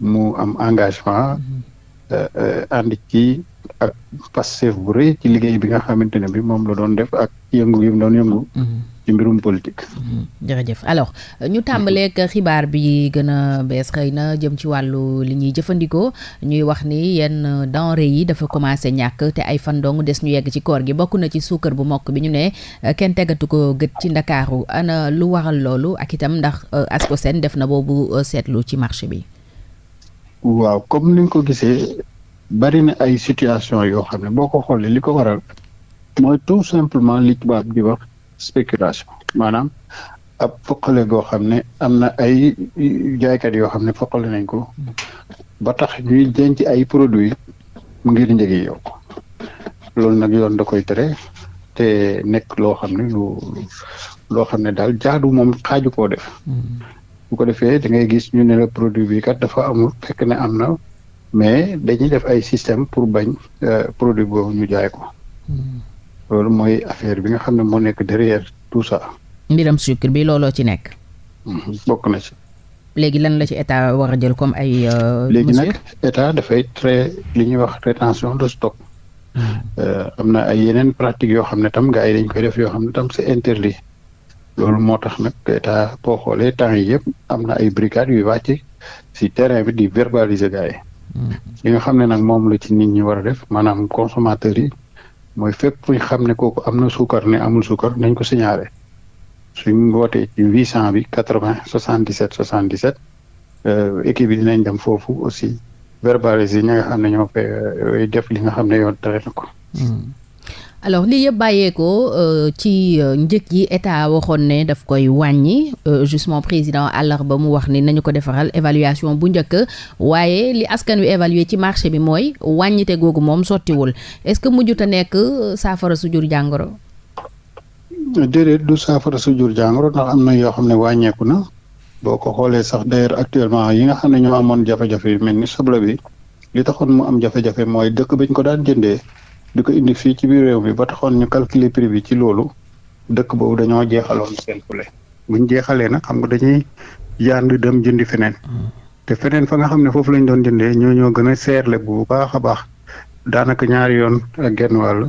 mu am engagement euh, euh, ànd ci ak Pastef bu rëy ci liggéey bi nga xamante ne bi moom la doon def ak yëngu yi mu doon yëngu mm-hmm. ci mbirum politique. Mm-hmm. jërëjëf alors ñu tàmbaleeg xibaar bi gën a bees xëy na jëm ci wàllu li ñuy jëfandikoo ñuy wax ni yenn denrée yi dafa commencé ñàkk te ay fan dong des ñu yegg ci koor gi bokk na ci suukar bu mokk bi ñu ne Kenn tegatu ko gët ci Ndakaaru. Ana lu waral loolu? Ak itam ndax ASCOSEN def na boobu seetlu ci marché bi? waaw comme ni nga ko gisee bari na ay situation yoo xam ne boo ko xoolee li ko waral mooy tout simplement li tubaab di wax spéculation maanaam ab foqale goo xam ne am na ay jaaykat yoo xam ne foqale nañ ko ba tax ñuy denc ay produits ngir njëg yi yokk loolu nag yoon da koy tere te nekk loo xam ne lu loo xam ne daal jaadu moom xaaju koo def mm-hmm. bu ko defee da ngay gis ñu ne la produit bi kat dafa amul fekk ne am na mais dañuy def ay système pour bañ euh, produit boobu ñu jaay ko mm-hmm. loolu mooy affaire bi nga xam ne moo nekk derrière tout ça. mbiram sucre bi looloo ci nekk. Mhm, bokk na ci. léegi lan la ci état war a jël comme ay. Euh, léegi nag état dafay très li ñuy wax rétention de stock. Mhm. Euh, am na ay yeneen pratique yoo xam ne tam gars yi dañ koy def yoo xam ne tam c'est interdit. loolu moo tax nag état boo xoolee temps yi yëpp am na ay brigades yuy wàcc si terrain bi di verbaliser gars yi. Mhm. li nga xam ne nag moom la ci nit ñi war a def maanaam consommateurs yi. mooy fépp fu ñu xam ne kooku am na suukar ne amul suukar nañ ko signalé suñ wootee ci huit cent bi quatre vingt soixante dix sept soixante dix sept euh, équipe yi dinañ dem foofu aussi verbaliser ñi nga xam ne ñoo fay euh, def li nga xam ne yoon tere na ko. Hmm. alors lii yëpp bàyyeekoo euh, ci euh, njëg yi état waxoon ne daf koy wàññi euh, justement président ba mu wax ni nañu ko defaral évaluation bu njëkk waaye li askan wi évaluer ci marché bi mooy wàññite googu moom sottiwul est-ce que mujjut a nekk euh, saafara su jur jàngoro. déedéet du saafara su jur jàngoro ndax am na yoo xam ne wàññeeku na boo ko xoolee sax d'ailleurs actuellement yi nga xam ne ñoo amoon jafe-jafe yu mel ni soble bi li taxoon mu am jafe-jafe mooy dëkk bañ ko daan jëndee di ko indi fii ci biir réew mi ba taxoon ñu calculer prix bi ci loolu dëkk boobu dañoo jeexaloon seen poulet buñ jeexalee nag xam nga dañuy yaan dem jëndi feneen. Mm. te feneen fa nga xam ne foofu lañ doon jëndee ñoo ñoo gën a seerle bu baax a baax daanaka ñaari yoon ak genn wàll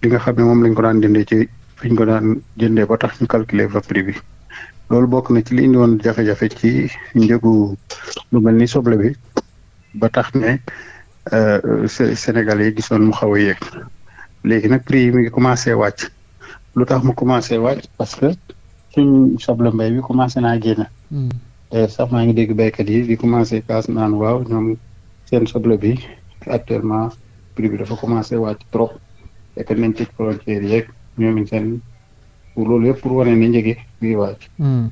li nga xam ne moom lañ ko daan jëndee ci fi ko daan jëndee ba tax ñu calculer fa prix bi loolu bokk na ci li indi woon jafe-jafe ci njëgu lu mel ni soble bi ba tax ne euh, Sénégal yi gisoon mu xaw a yéeg léegi nag prix yi mi ngi commencé wàcc lu tax mu commencé wàcc parce que suñ soble mbay bi commencé naa génn. Hmm. D'ailleurs sax, maa ngi dégg baykat yi di commencé kaas naan waaw ñoom seen soble bi actuellement prix bi dafa commencé wàcc trop et que nañ tëj frontières yeeg ñoomin seen pour loolu yëpp pour wane ne njëgi ngi wàcc. Hmm.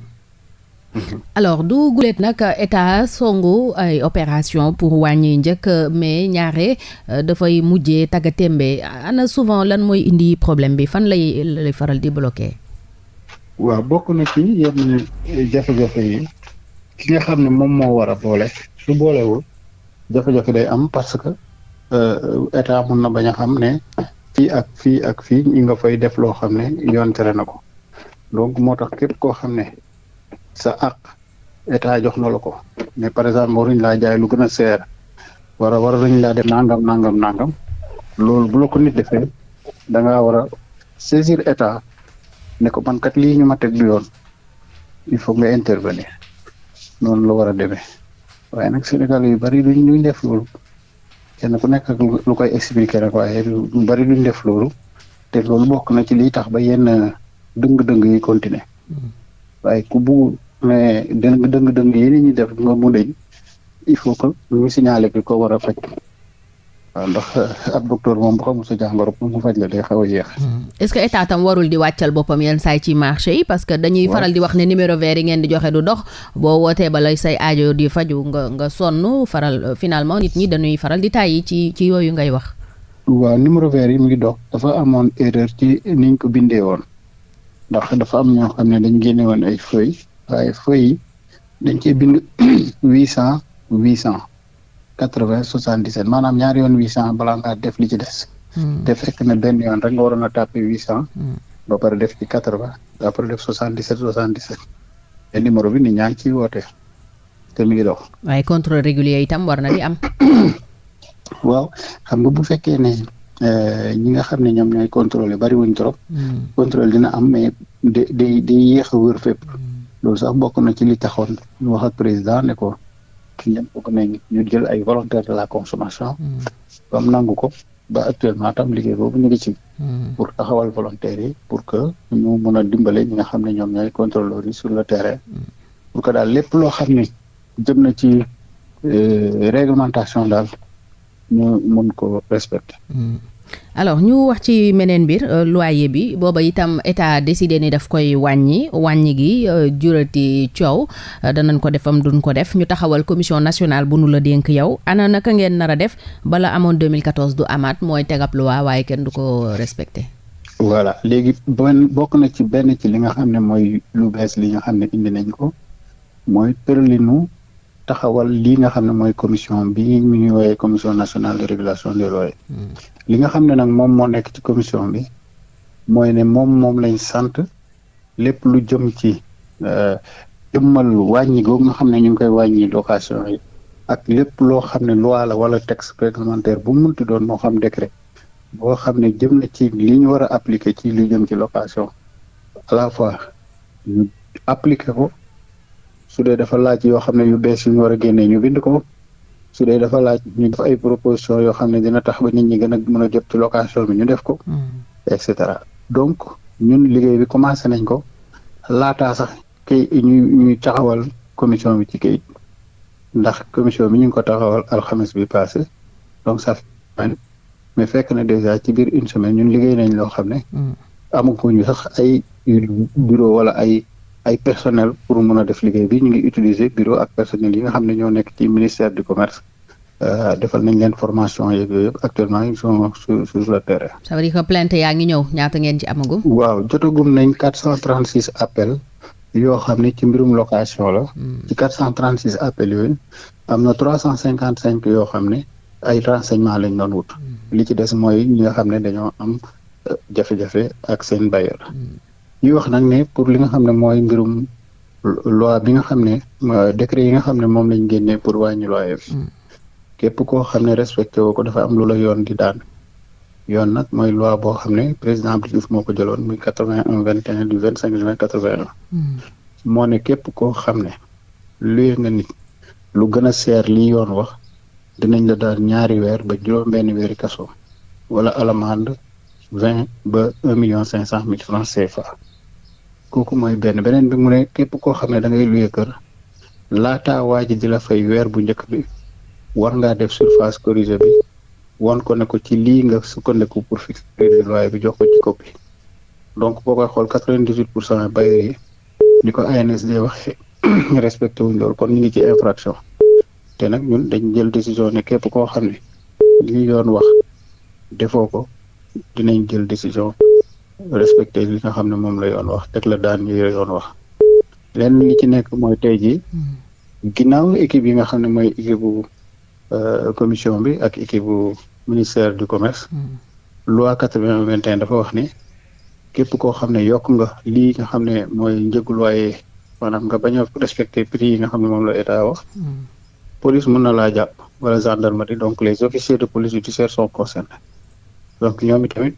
alors du guleet nag état songu ay opération pour wàññi njëkk mais ñaare euh, dafay mujjee tagga témbe ana souvent lan mooy indi problème bi fan lay lay faral di bloqué. waaw bokk na ci yenn jafe-jafe yi ki nga xam ne moom moo war a boole su boolewul jafe-jafe day am parce que euh, état mun na bañ a xam ne fii ak fii ak fii ñi nga fay def loo xam ne yoon tere na ko donc moo tax képp koo xam ne sa àq état jox na la ko mais par exemple waruñ laa jaay lu gën a seer war a war nañ laa def nangam nangam nangam loolu bu la ko nit defee da ngaa war a saisir état ne ko man kat lii ñu ma teg du yoon il faut nga intervenir noonu la war a demee waaye nag Sénégal yu bari duñ duñ def loolu kenn ku nekk ak lu koy expliquer rek waaye lu bari duñ def loolu te loolu bokk na ci liy tax ba yenn dëng-dëng yi continuer hmm. waaye ku bu mais dëng dëng dëng yi ni ñu def nga mu deñ il faut que ñu signaler ki ko war a faj waaw ndax ab docteur moom bu xamul sa jàngoro pour mu faj la day xaw a yéex. Hmm. est-ce que état tam warul di wàccal boppam yenn saay ci marché yi parce que dañuy faral di wax ne numéro vert yi ngeen di joxe du dox boo wootee ba lay say aajo di faju nga nga sonn faral euh, finalement nit ñi dañuy faral di tàyyi ci ci yooyu ngay wax. waaw numéro vert yi mu ngi dox dafa amoon erreur ci niñ ko bindee woon ndax dafa am ñoo xam ne dañ génne woon ay feuilles waaye feuilles yi dañ cee bind huit cent huit cent. 80 77 maanaam ñaari yoon 800 balaa ngaa def li ci des. Hmm. te fekk na benn yoon rek nga waroon a tàppe 800. Hmm. ba pare def ci 80 ba pare def 77 77. te numéro bi nit ñaa ngi ciy woote te mi ngi dox. waaye contrôle régulier itam war na di am. waaw xam nga bu fekkee ne euh, ñi nga xam ne ñoom ñooy contrôler bari wuñ trop. Hmm. contrôle dina am mais day day day yéex a wër fépp. loolu sax bokk na ci li taxoon ñu wax ak président ne ko. ci ñëpp bëgg nañ ñu jël ay volontaires de la consommation. Hmm. ba mu nangu ko ba actuellement tam liggéey boobu ñu ngi ci. Hmm. pour taxawal volontaires yi pour que ñu mën a dimbale ñi nga xam ne ñoom ñooy contrôleurs yi sur le terrain. Hmm. pour que daal lépp loo xam ne jëm na ci euh, réglementation daal. ñu mën ko respecter. Hmm. alors ñu wax ci meneen mbir euh, loyer bi booba itam état décidé ni daf koy wàññi wàññi gi euh, jurati coow euh, danañ ko defam duñ ko def ñu taxawal commission nationale bu nu la dénk yow ana naka ngeen nar a def bala amoon 2014 du amaat mooy tegab loi waaye kenn du ko respecté. voilà léegi benn bokk na ci benn ci li nga xam ne mooy lu bees li nga xam ne indi nañ ko mooy tëralinu taxawal lii nga xam ne mooy commission bi ñu ñuy woowee commission nationale de régulation des loyers hmm. li nga xam ne nag moom moo nekk ci commission bi mooy ne moom moom lañ sant lépp lu jëm ci euh, jëmmal wàññi googu nga xam ne ñu ngi koy wàññi location yi ak lépp loo xam ne loi la wala texte réglementaire bu mu munti doon moo xam décret boo xam ne jëm na ci li ñu war a appliquer ci lu jëm ci location à la fois ñu appliquer ko su dee dafa laaj yoo xam ne yu bees yu ñu war a génnee ñu bind ko su dee dafa laaj ñu def ay proposition yoo xam ne dina tax ba nit ñi gën a mën a jot ci location bi ñu def ko mm-hmm. et cetera donc ñun liggéey bi commencé nañ ko laataa sax kay ñu ñuy taxawal commission bi ci kayit ndax commission bi ñu ngi ko taxawal alxames bi passé donc ça fait mais fekk na déjà ci biir une semaine ñun liggéey nañ loo xam ne. Hmm. amaguñu sax ay bureau wala ay ay personnel pour mun a def liggéey bi ñu ngi utiliser bureau ak personnel yi nga xam ne ñoo nekk ci ministère du commerce. Euh, defal nañ leen formation yeeg yooyu yëpp actuellement ils sont sur sur le terrain. ça veut dire que plainte yaa ngi ñëw ñaata ngeen ci amagum. waaw jotagum nañ quatre cent trente six appels yoo xam ne ci mbirum location la. Hmm. ci quatre cent trente six appels yooyu am na trois cent cinquante cinq yoo xam ne ay renseignement lañ doon wut mm-hmm. li ci des mooy ñi nga xam ne dañoo am euh, jafe-jafe ak seen bailleur mm-hmm. ñuy wax nag ne pour li nga xam ne mooy mbirum loi bi nga xam ne euh, décret yi nga xam ne moom lañ génnee pour wàññi loyer bi mm-hmm. képp koo xam ne respecté woo ko dafa am lu la yoon di daan yoon nag mooy loi boo xam ne président Abdou Diouf moo ko jëloon muy quatre vingt un vingt et un du vingt cinq juin quatre vingt un moo ne képp koo xam ne luye nga nit lu gën a seer li yoon wax, dinañ la daan ñaari weer ba juróom-benni weeri kaso walla alamànd vingt ba un miliyoŋ cinq cent mil faraŋ CFA. Kooku mooy benn. Beneen bi, mu ne képp koo xam ne dangay luye kër, laata waa ji di la fay weer bu njëkk bi, war ngaa def surface corrigée bi, won ko ne ko ci lii nga sukkandiku pour fixer crédit de loyer bi, jox ko ci copie. Donc, boo koy xool quatre-vingt-dix-huit pour cent bailleurs yi, ni ko ANSD waxee respecté wuñ loolu kon ñu ngi ci infraction te nag ñun dañ jël décision ne képp koo xam ne li yoon wax defoo ko dinañ jël décision respecté li nga xam ne moom la yoon wax teg la daan yi yoon wax lenn li ci nekk mooy tey jii mm-hmm. ginnaaw équipe yi nga xam ne mooy équipe bu Euh, commission bi ak équipe bu ministère du commerce. Hmm. loi quatre vingt vingt et un dafa wax ni képp koo xam ne yokk nga lii nga xam ne mooy njëgu loyer maanaam nga bañ a respecté prix yi nga xam ne moom la état wax. Hmm. police mën na laa jàpp wala gendarmerie donc les officiers de police judiciaire sont concernés donc ñoom itamit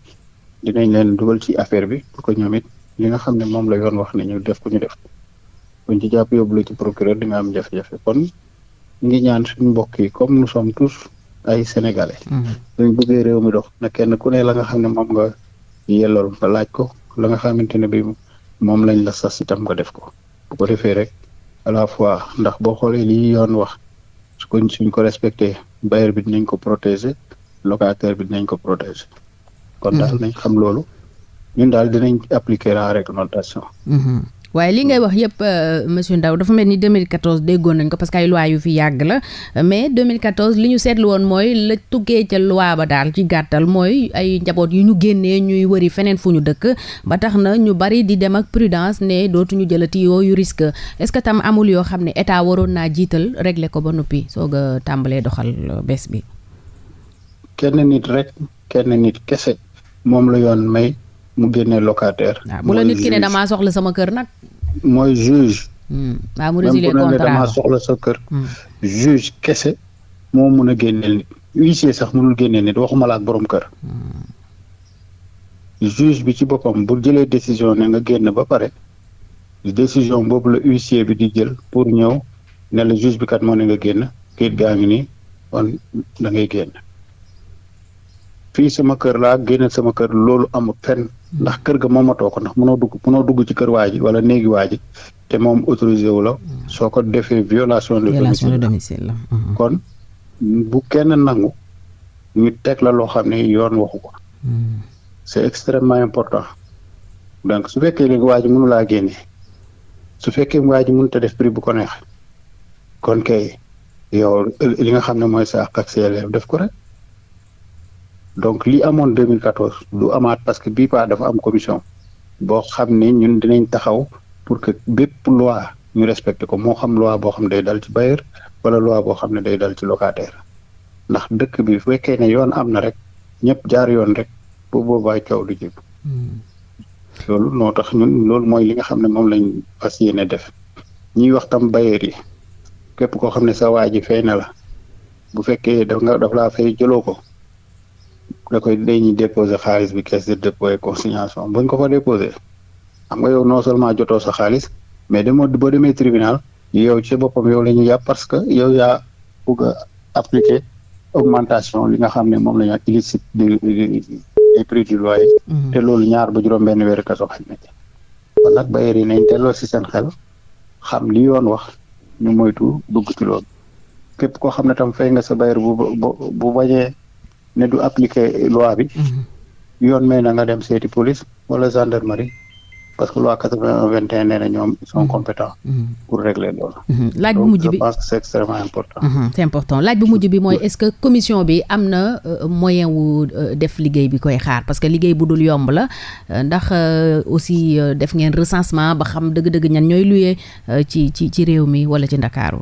dinañ leen dugal ci affaire bi pour que ñoom it li nga xam ne moom la yoon wax ne ñu def ko ñu def buñ ci jàpp yóbbu la ci procureur di nga am jafe-jafe kon. ngi ñaan suñu mbokk yi comme nous sommes tous ay sénégalais. Mm-hmm. suñ bëggee réew mi dox na kenn ku ne la nga xam ne moom nga yellool nga laaj ko la nga xamante ne bi moom lañ la sas itam nga def ko bu ko defee rek à la fois ndax boo xoolee li yoon wax su ko suñ ko respecté bailleur bi dinañ ko protéger locataire bi dinañ ko protéger. kon daal mhm. nañ xam loolu ñun daal dinañ appliquer la réglementation. Mhm. waaye li ngay wax yëpp euh, monsieur Ndao dafa mel ni 2014 déggoon nañ ko parce que ay loi yu fi yàgg la mais 2014 li ñu seetlu woon mooy la tukkee ca loi ba daal ci gàttal mooy ay njaboot yu ñu génnee ñuy wëri feneen fu ñu dëkk ba tax na ñu bari di dem ak prudence ne dootuñu jëlati yooyu risque est-ce que tam amul yoo xam ne état waroon naa jiital régler ko ba noppi soog a tàmbalee doxal euh, bees bi. kenn nit rek kenn nit kese moom la yoon may mu génne locataire. Ah, bu la nit ki ne damaa soxla sama kër nag. mooy juge. Hmm. waaw ah, mu résilier contrat même soxla sa kër. Hmm. juge kese moo mun a génneel nit huissier sax mënul génneel nit waxuma la ak borom kër. Hmm. juge bi ci boppam bu jëlee décision ne nga génn ba pare. décision boobu la huissier bi di jël pour ñëw ne la juge bi kat moo ne nga génn kayit gaa ngi nii kon da ngay génn fii sama kër laa génne sama kër loolu amul fenn ndax kër ga moomatoo ko ndax mënoo dugg mënoo dugg ci kër waa ji wala néegi waa ji te moom autorisé wu la hmm. soo ko defee violation de domicile la hmm. kon bu kenn nangu ñu teg la loo xam ne yoon waxu ko hmm. c'est extrêmement important donc su fekkee léegi waa ji mënu laa génne su fekkee waa ji mënut a def prix bu ko neex kon kay yow li nga xam ne mooy sa àq ak sa yelleef def ko rek donc li amoon 2014 du amaat parce que bii paa dafa am commission boo xam ne ñun dinañ taxaw pour que bépp loi ñu respecté ko moo xam loi boo xam ne day dal ci bailleur wala loi boo xam ne day dal ci locataire ndax dëkk bi fekkee ne yoon am na rek ñëpp jaar yoon rek bu boobaa coow du jëpp hmm. loolu noo tax ñun loolu mooy li nga xam ne moom lañ fas yéene def ñuy wax tam bayeer yi képp koo xam ne sa waa ji fay na la bu fekkee daf nga daf laa fay jëloo ko da koy dañuy déposer xaalis bi caisse de dépôt et consignation buñ ko fa déposer xam nga yow non seulement jotoo sa xaalis mais demoo boo demee tribunal yow ci boppam yow la ñuy yàpp parce que yow yaa bëgg a appliquer augmentation li nga xam ne moom la ñu wax illicite de des prix du loyer. Mhm. te loolu ñaar ba juróom benn weeru kaso xaj na ci. kon nag bailleurs yi nañ delloo si seen xel xam li yoon wax ñu moytu dugg ci loolu képp koo xam ne tam fay nga sa bailleur bu bu bu bañee ne du appliquer loi bi. Mhm. yoon may na nga dem seeti police wala gendarmerie. parce que loi quatre vingt un vingt et un nee na ñoom ils sont mhm. compétents. Mhm. pour régler loolu. Mhm. laaj bu mujj bi donc je pense que c' est extrêmement important. c' est important laaj bu mujj bi mooy est ce que commission bi am na euh, moyen wu euh, def liggéey bi koy xaar parce que liggéey bu dul yomb la euh, ndax aussi def ngeen recensement ba xam dëgg-dëgg ñan ñooy luyee ci ci ci réew mi wala ci Ndakaaru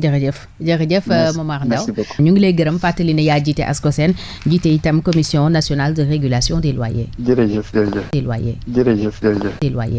jërëjëf jërëjëf euh, Momar Ndao ñu ngi lay gërëm fàttali ne yaa jiite ASCOSEN jiite itam commission nationale de régulation des loyers. jërëjëf jërëjëf des loyers. jërëjëf jërëjëf des loyers.